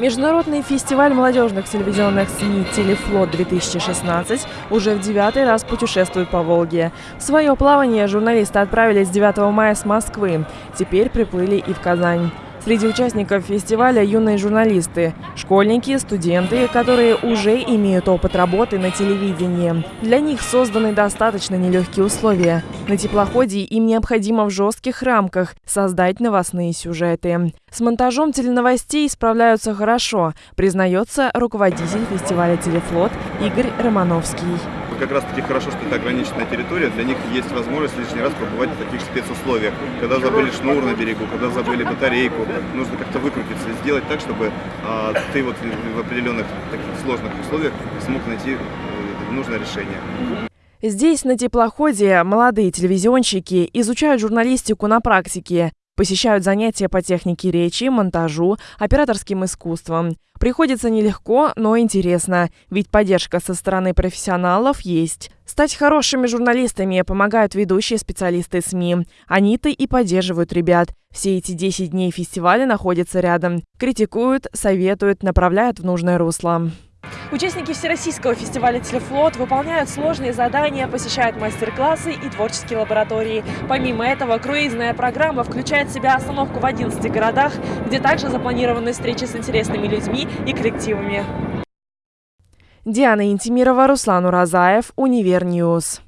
Международный фестиваль молодежных телевизионных СМИ «Телефлот-2016» уже в девятый раз путешествует по Волге. В свое плавание журналисты отправились 9 мая с Москвы. Теперь приплыли и в Казань. Среди участников фестиваля юные журналисты, школьники, студенты, которые уже имеют опыт работы на телевидении. Для них созданы достаточно нелегкие условия. На теплоходе им необходимо в жестких рамках создать новостные сюжеты. С монтажом теленовостей справляются хорошо, признается руководитель фестиваля «Телефлот» Игорь Романовский как раз таки хорошо, что это ограниченная территория, для них есть возможность лишний раз побывать в таких спецусловиях. Когда забыли шнур на берегу, когда забыли батарейку, нужно как-то выкрутиться, сделать так, чтобы а, ты вот в определенных таких сложных условиях смог найти э, нужное решение. Здесь, на теплоходе, молодые телевизионщики изучают журналистику на практике. Посещают занятия по технике речи, монтажу, операторским искусством. Приходится нелегко, но интересно, ведь поддержка со стороны профессионалов есть. Стать хорошими журналистами помогают ведущие специалисты СМИ. Они-то и поддерживают ребят. Все эти 10 дней фестиваля находятся рядом. Критикуют, советуют, направляют в нужное русло. Участники Всероссийского фестиваля «Телефлот» выполняют сложные задания, посещают мастер-классы и творческие лаборатории. Помимо этого, круизная программа включает в себя остановку в 11 городах, где также запланированы встречи с интересными людьми и коллективами. Диана Интимирова, Руслан Уразаев, Univer News.